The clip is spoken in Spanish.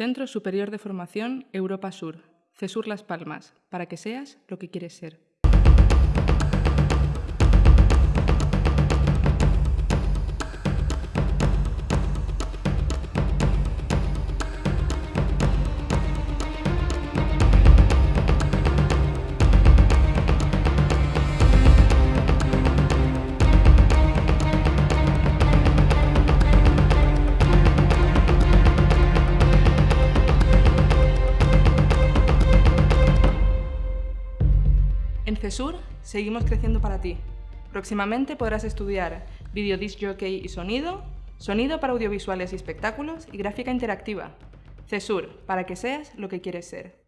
Centro Superior de Formación Europa Sur, CESUR Las Palmas, para que seas lo que quieres ser. En CESUR seguimos creciendo para ti. Próximamente podrás estudiar video disc jockey y sonido, sonido para audiovisuales y espectáculos y gráfica interactiva. CESUR, para que seas lo que quieres ser.